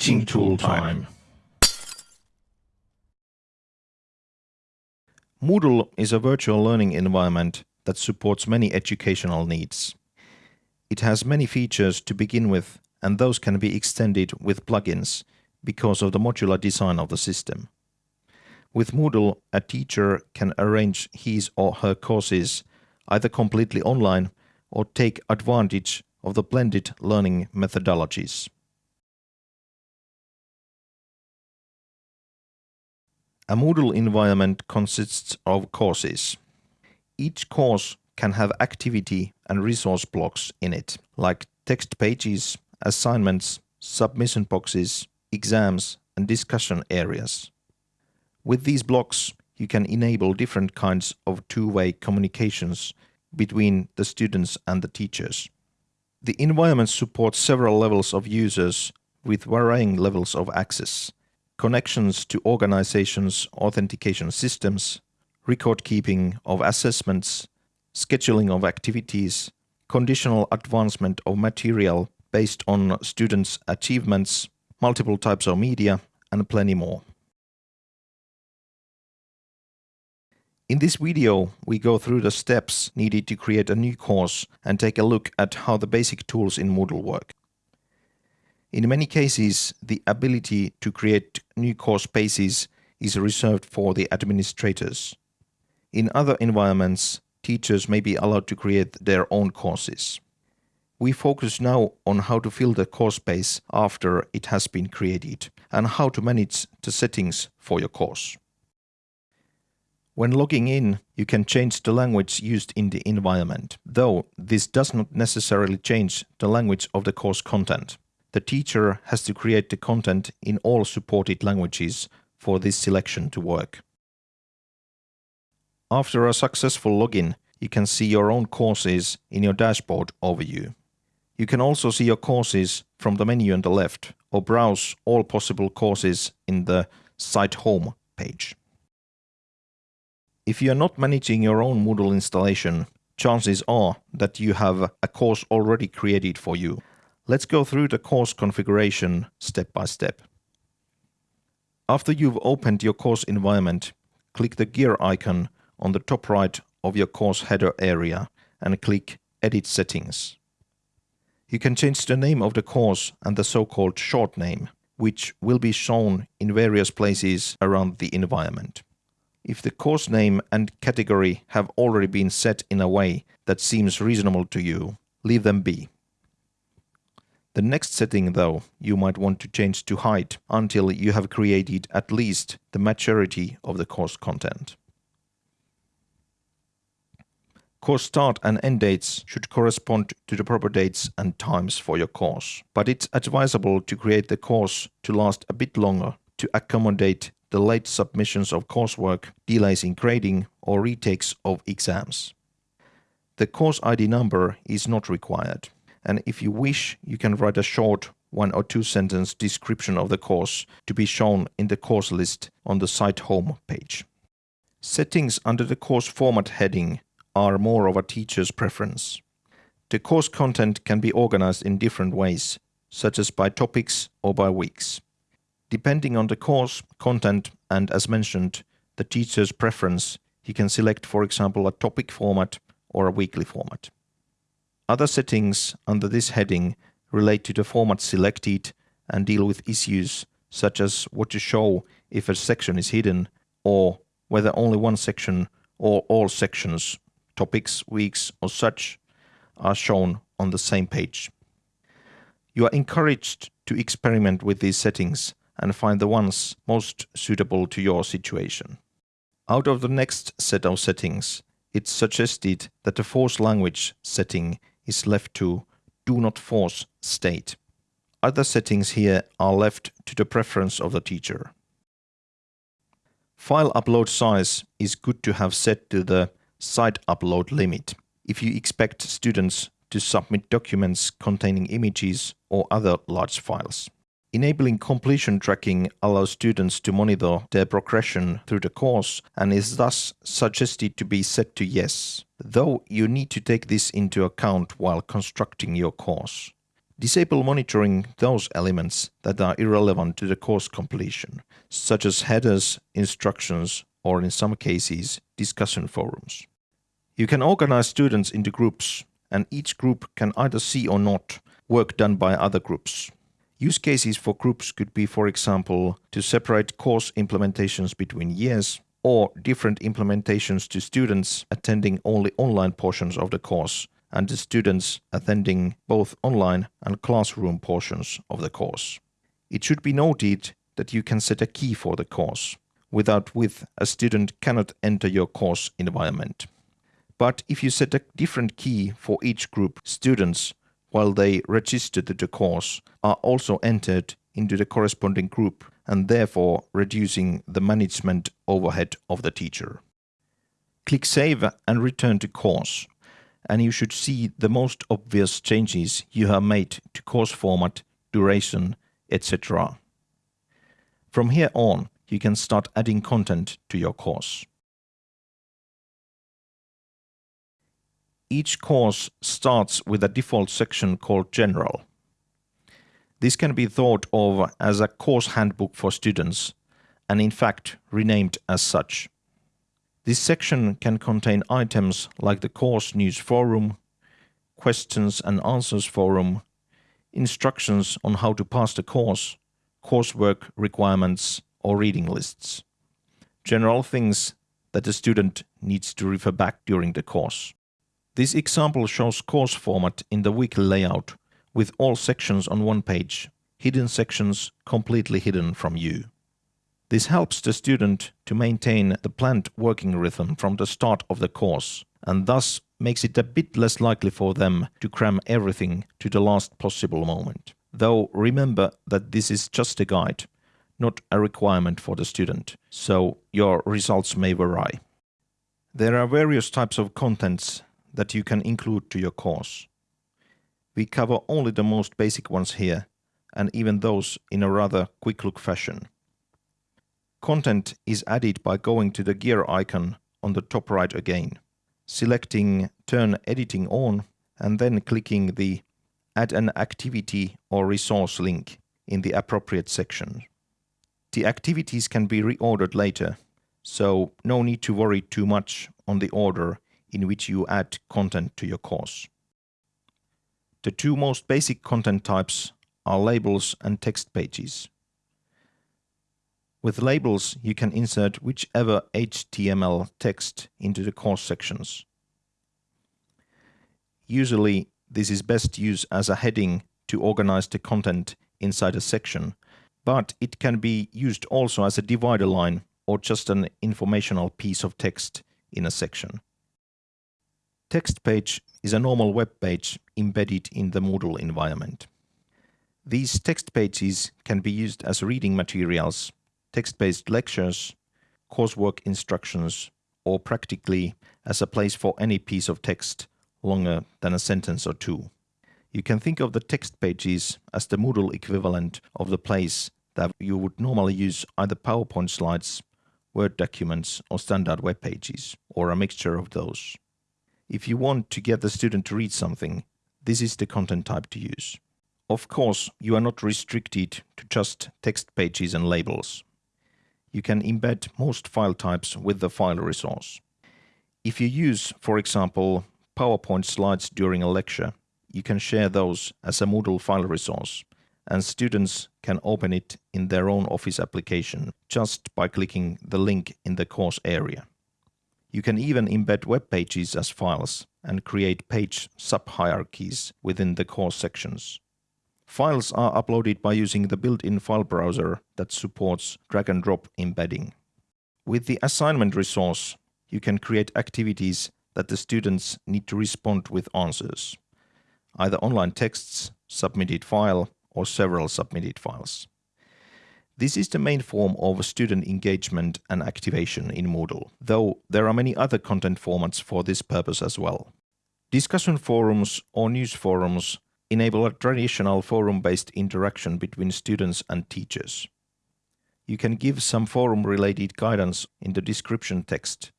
Teaching tool time. Moodle is a virtual learning environment that supports many educational needs. It has many features to begin with, and those can be extended with plugins because of the modular design of the system. With Moodle, a teacher can arrange his or her courses either completely online or take advantage of the blended learning methodologies. A Moodle environment consists of courses. Each course can have activity and resource blocks in it, like text pages, assignments, submission boxes, exams, and discussion areas. With these blocks, you can enable different kinds of two-way communications between the students and the teachers. The environment supports several levels of users with varying levels of access connections to organizations' authentication systems, record keeping of assessments, scheduling of activities, conditional advancement of material based on students' achievements, multiple types of media, and plenty more. In this video, we go through the steps needed to create a new course and take a look at how the basic tools in Moodle work. In many cases, the ability to create new course spaces is reserved for the administrators. In other environments, teachers may be allowed to create their own courses. We focus now on how to fill the course space after it has been created and how to manage the settings for your course. When logging in, you can change the language used in the environment, though this does not necessarily change the language of the course content the teacher has to create the content in all supported languages for this selection to work. After a successful login, you can see your own courses in your dashboard overview. You can also see your courses from the menu on the left or browse all possible courses in the Site Home page. If you are not managing your own Moodle installation, chances are that you have a course already created for you. Let's go through the course configuration step by step. After you've opened your course environment, click the gear icon on the top right of your course header area and click Edit Settings. You can change the name of the course and the so-called short name, which will be shown in various places around the environment. If the course name and category have already been set in a way that seems reasonable to you, leave them be. The next setting though you might want to change to hide until you have created at least the majority of the course content. Course start and end dates should correspond to the proper dates and times for your course, but it's advisable to create the course to last a bit longer to accommodate the late submissions of coursework, delays in grading, or retakes of exams. The course ID number is not required and if you wish, you can write a short one or two sentence description of the course to be shown in the course list on the site home page. Settings under the course format heading are more of a teacher's preference. The course content can be organized in different ways, such as by topics or by weeks. Depending on the course, content, and as mentioned, the teacher's preference, he can select, for example, a topic format or a weekly format. Other settings under this heading relate to the format selected and deal with issues such as what to show if a section is hidden or whether only one section or all sections, topics, weeks or such are shown on the same page. You are encouraged to experiment with these settings and find the ones most suitable to your situation. Out of the next set of settings, it's suggested that the force language setting is left to do not force state. Other settings here are left to the preference of the teacher. File upload size is good to have set to the site upload limit if you expect students to submit documents containing images or other large files. Enabling completion tracking allows students to monitor their progression through the course and is thus suggested to be set to yes, though you need to take this into account while constructing your course. Disable monitoring those elements that are irrelevant to the course completion, such as headers, instructions, or in some cases, discussion forums. You can organize students into groups, and each group can either see or not work done by other groups. Use cases for groups could be, for example, to separate course implementations between years, or different implementations to students attending only online portions of the course, and to students attending both online and classroom portions of the course. It should be noted that you can set a key for the course, without which a student cannot enter your course environment. But if you set a different key for each group, students while they register to the course are also entered into the corresponding group and therefore reducing the management overhead of the teacher. Click Save and return to course and you should see the most obvious changes you have made to course format, duration, etc. From here on, you can start adding content to your course. each course starts with a default section called General. This can be thought of as a course handbook for students, and in fact renamed as such. This section can contain items like the course news forum, questions and answers forum, instructions on how to pass the course, coursework requirements or reading lists. General things that the student needs to refer back during the course. This example shows course format in the weekly layout, with all sections on one page, hidden sections completely hidden from you. This helps the student to maintain the planned working rhythm from the start of the course, and thus makes it a bit less likely for them to cram everything to the last possible moment. Though remember that this is just a guide, not a requirement for the student, so your results may vary. There are various types of contents that you can include to your course. We cover only the most basic ones here, and even those in a rather quick look fashion. Content is added by going to the gear icon on the top right again, selecting Turn Editing on, and then clicking the Add an activity or resource link in the appropriate section. The activities can be reordered later, so no need to worry too much on the order in which you add content to your course. The two most basic content types are labels and text pages. With labels, you can insert whichever HTML text into the course sections. Usually, this is best used as a heading to organize the content inside a section, but it can be used also as a divider line or just an informational piece of text in a section. Text page is a normal web page embedded in the Moodle environment. These text pages can be used as reading materials, text-based lectures, coursework instructions, or practically as a place for any piece of text longer than a sentence or two. You can think of the text pages as the Moodle equivalent of the place that you would normally use either PowerPoint slides, Word documents, or standard web pages, or a mixture of those. If you want to get the student to read something, this is the content type to use. Of course, you are not restricted to just text pages and labels. You can embed most file types with the file resource. If you use, for example, PowerPoint slides during a lecture, you can share those as a Moodle file resource, and students can open it in their own Office application just by clicking the link in the course area. You can even embed web pages as files and create page sub-hierarchies within the course sections. Files are uploaded by using the built-in file browser that supports drag-and-drop embedding. With the assignment resource, you can create activities that the students need to respond with answers, either online texts, submitted file, or several submitted files. This is the main form of student engagement and activation in Moodle, though there are many other content formats for this purpose as well. Discussion forums or news forums enable a traditional forum-based interaction between students and teachers. You can give some forum-related guidance in the description text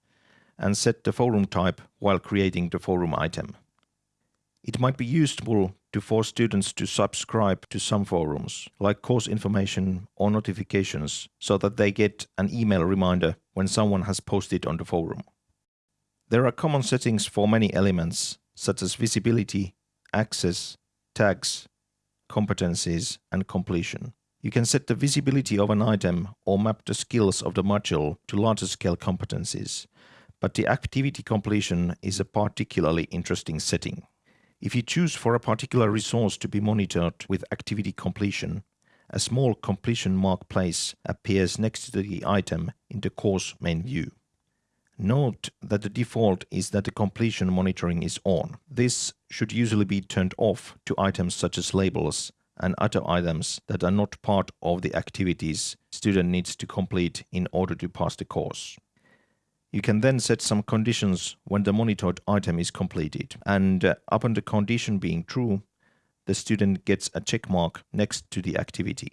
and set the forum type while creating the forum item. It might be useful to force students to subscribe to some forums, like course information or notifications, so that they get an email reminder when someone has posted on the forum. There are common settings for many elements, such as visibility, access, tags, competencies, and completion. You can set the visibility of an item or map the skills of the module to larger scale competencies, but the activity completion is a particularly interesting setting. If you choose for a particular resource to be monitored with activity completion, a small completion mark place appears next to the item in the course main view. Note that the default is that the completion monitoring is on. This should usually be turned off to items such as labels and other items that are not part of the activities student needs to complete in order to pass the course. You can then set some conditions when the monitored item is completed, and uh, upon the condition being true, the student gets a check mark next to the activity.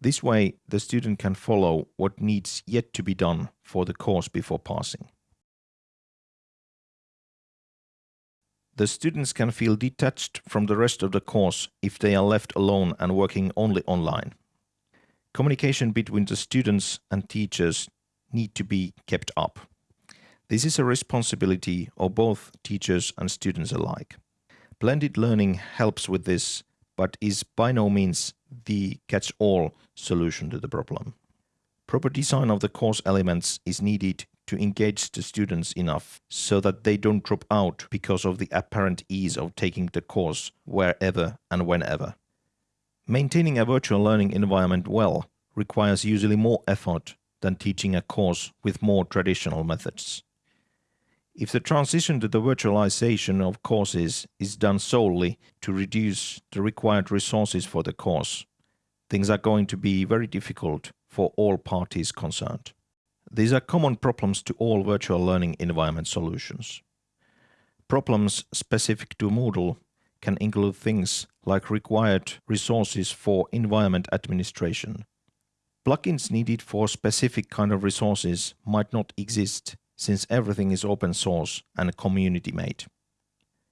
This way, the student can follow what needs yet to be done for the course before passing. The students can feel detached from the rest of the course if they are left alone and working only online. Communication between the students and teachers need to be kept up. This is a responsibility of both teachers and students alike. Blended learning helps with this, but is by no means the catch-all solution to the problem. Proper design of the course elements is needed to engage the students enough so that they don't drop out because of the apparent ease of taking the course wherever and whenever. Maintaining a virtual learning environment well requires usually more effort than teaching a course with more traditional methods. If the transition to the virtualization of courses is done solely to reduce the required resources for the course, things are going to be very difficult for all parties concerned. These are common problems to all virtual learning environment solutions. Problems specific to Moodle can include things like required resources for environment administration. Plugins needed for specific kind of resources might not exist since everything is open source and community made.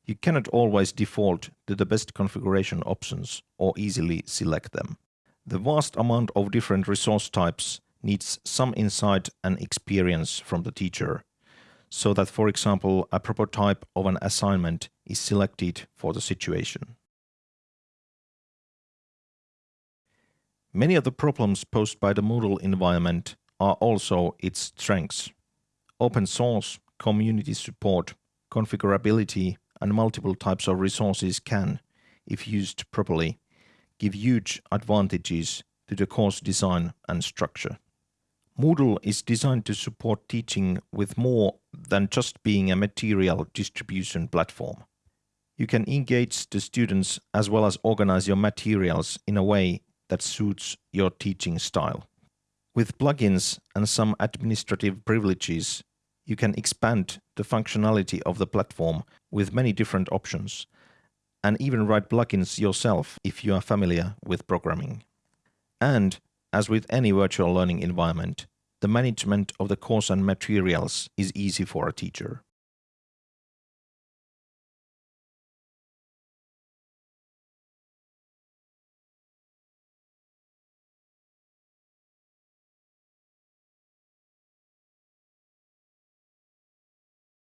You cannot always default to the best configuration options or easily select them. The vast amount of different resource types needs some insight and experience from the teacher, so that, for example, a proper type of an assignment is selected for the situation. Many of the problems posed by the Moodle environment are also its strengths. Open source, community support, configurability, and multiple types of resources can, if used properly, give huge advantages to the course design and structure. Moodle is designed to support teaching with more than just being a material distribution platform. You can engage the students as well as organize your materials in a way that suits your teaching style. With plugins and some administrative privileges, you can expand the functionality of the platform with many different options and even write plugins yourself if you are familiar with programming. And, as with any virtual learning environment, the management of the course and materials is easy for a teacher.